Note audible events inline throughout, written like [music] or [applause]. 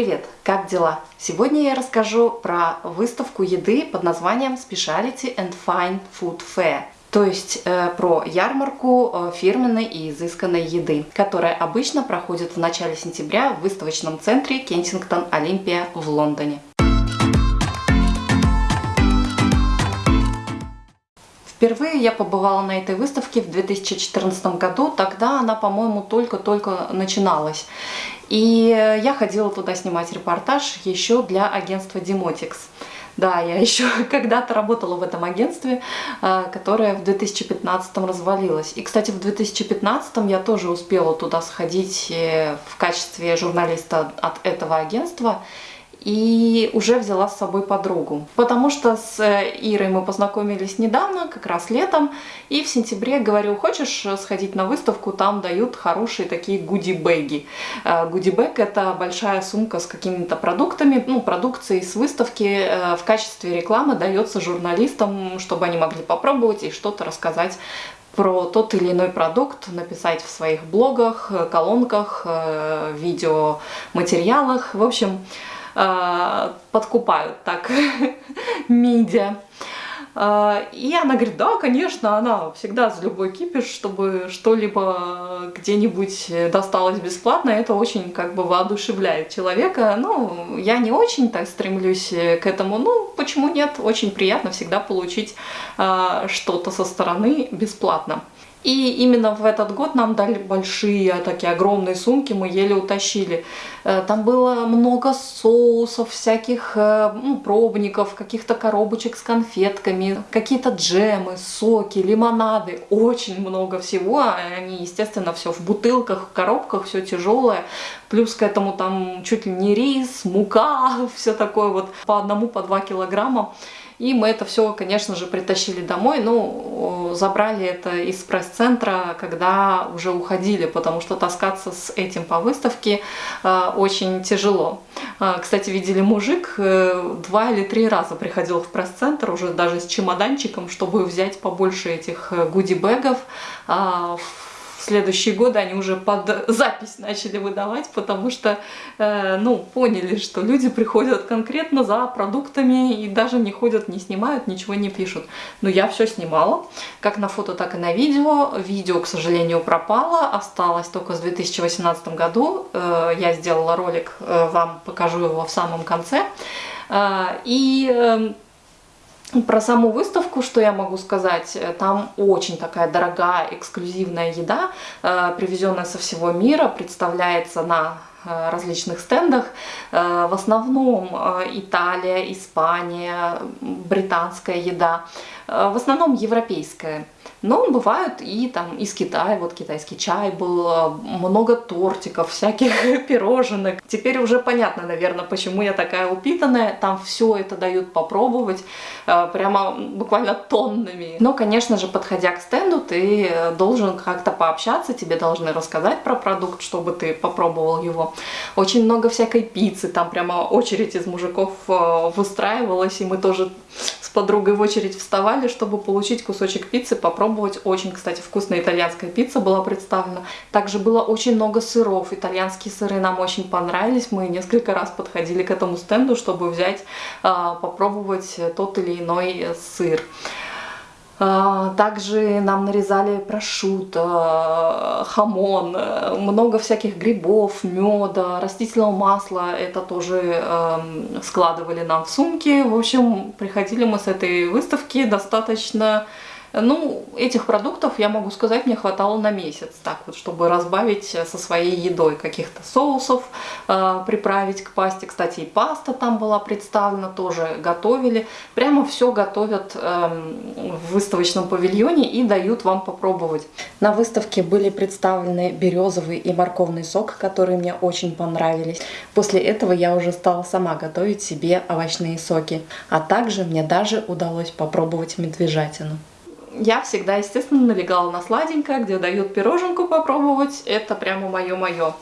Привет! Как дела? Сегодня я расскажу про выставку еды под названием Speciality and Fine Food Fair. То есть э, про ярмарку э, фирменной и изысканной еды, которая обычно проходит в начале сентября в выставочном центре Кенсингтон Олимпия в Лондоне. Впервые я побывала на этой выставке в 2014 году, тогда она, по-моему, только-только начиналась. И я ходила туда снимать репортаж еще для агентства Demotics. Да, я еще [laughs] когда-то работала в этом агентстве, э, которое в 2015 развалилось. И, кстати, в 2015 я тоже успела туда сходить э, в качестве журналиста от этого агентства и уже взяла с собой подругу. Потому что с э, Ирой мы познакомились недавно, как раз летом, и в сентябре говорю, хочешь сходить на выставку, там дают хорошие такие гуди-бэги. Э, гуди-бэг это большая сумка с какими-то продуктами, ну, продукцией с выставки э, в качестве рекламы дается журналистам, чтобы они могли попробовать и что-то рассказать про тот или иной продукт, написать в своих блогах, колонках, видеоматериалах. В общем, подкупают так [laughs] медиа. Э, и она говорит, да, конечно, она всегда за любой кипиш, чтобы что-либо где-нибудь досталось бесплатно, это очень как бы воодушевляет человека. Ну, я не очень так стремлюсь к этому, ну, почему нет, очень приятно всегда получить э, что-то со стороны бесплатно. И именно в этот год нам дали большие, такие огромные сумки, мы еле утащили. Э, там было много соусов, всяких э, ну, пробников, каких-то коробочек с конфетками, какие-то джемы, соки, лимонады, очень много всего. Они, естественно, все в бутылках, в коробках, все тяжелое. Плюс к этому там чуть ли не рис, мука, [laughs] все такое вот по одному, по два килограмма. И мы это все, конечно же, притащили домой. Ну, забрали это из пресс-центра, когда уже уходили, потому что таскаться с этим по выставке э, очень тяжело. Э, кстати, видели мужик, э, два или три раза приходил в пресс-центр, уже даже с чемоданчиком, чтобы взять побольше этих гуди-бэгов. Э, в следующие годы они уже под запись начали выдавать, потому что, э, ну, поняли, что люди приходят конкретно за продуктами и даже не ходят, не снимают, ничего не пишут. Но я все снимала, как на фото, так и на видео. Видео, к сожалению, пропало, осталось только с 2018 году. Э, я сделала ролик, э, вам покажу его в самом конце. Э, и э, про саму выставку, что я могу сказать, э, там очень такая дорогая, эксклюзивная еда, э, привезенная со всего мира, представляется на различных стендах. В основном Италия, Испания, британская еда, в основном европейская. Но бывают и там из Китая, вот китайский чай был, э, много тортиков, всяких [laughs] пироженок. Теперь уже понятно, наверное, почему я такая упитанная. Там все это дают попробовать, э, прямо буквально тоннами. Но, конечно же, подходя к стенду, ты должен как-то пообщаться, тебе должны рассказать про продукт, чтобы ты попробовал его. Очень много всякой пиццы, там прямо очередь из мужиков э, выстраивалась, и мы тоже подругой в очередь вставали, чтобы получить кусочек пиццы, попробовать. Очень, кстати, вкусная итальянская пицца была представлена. Также было очень много сыров. Итальянские сыры нам очень понравились. Мы несколько раз подходили к этому стенду, чтобы взять, а, попробовать тот или иной сыр. А, также нам нарезали прошутто, хамон, много всяких грибов, меда, растительного масла. Это тоже эм, складывали нам в сумки. В общем, приходили мы с этой выставки достаточно ну, этих продуктов, я могу сказать, мне хватало на месяц, так вот, чтобы разбавить со своей едой каких-то соусов, э, приправить к пасте. Кстати, и паста там была представлена, тоже готовили. Прямо все готовят э, в выставочном павильоне и дают вам попробовать. На выставке были представлены березовый и морковный сок, которые мне очень понравились. После этого я уже стала сама готовить себе овощные соки. А также мне даже удалось попробовать медвежатину я всегда, естественно, налегала на сладенькое, где дают пироженку попробовать. Это прямо мое-мое.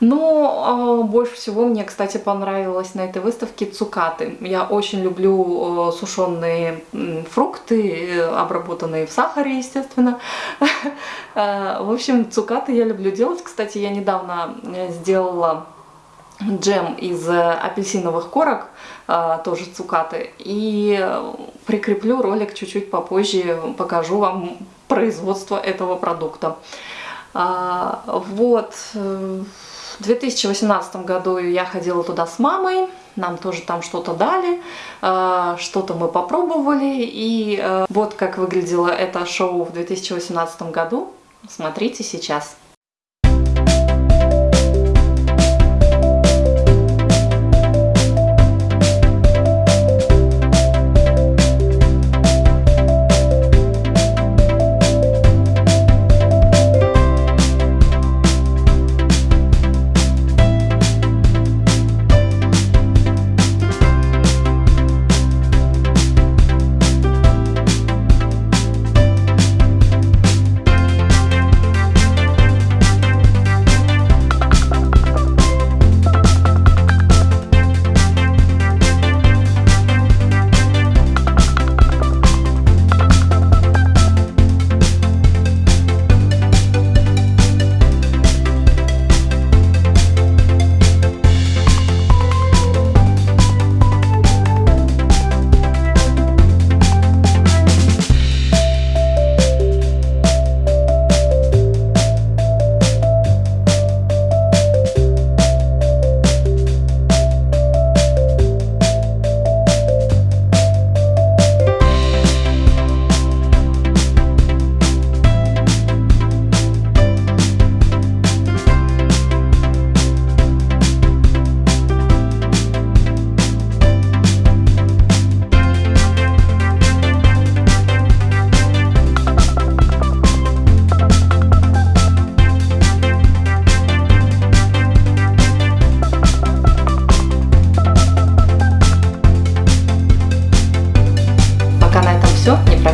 Но э, больше всего мне, кстати, понравилось на этой выставке цукаты. Я очень люблю э, сушеные э, фрукты, обработанные в сахаре, естественно. Э, [laughs] в общем, цукаты я люблю делать. Кстати, я недавно э, сделала джем из апельсиновых корок, тоже цукаты. И прикреплю ролик чуть-чуть попозже, покажу вам производство этого продукта. Вот, в 2018 году я ходила туда с мамой, нам тоже там что-то дали, э, что-то мы попробовали, и э, вот как выглядело это шоу в 2018 году. Смотрите сейчас.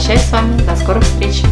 Прощаюсь с вами. До скорых встреч.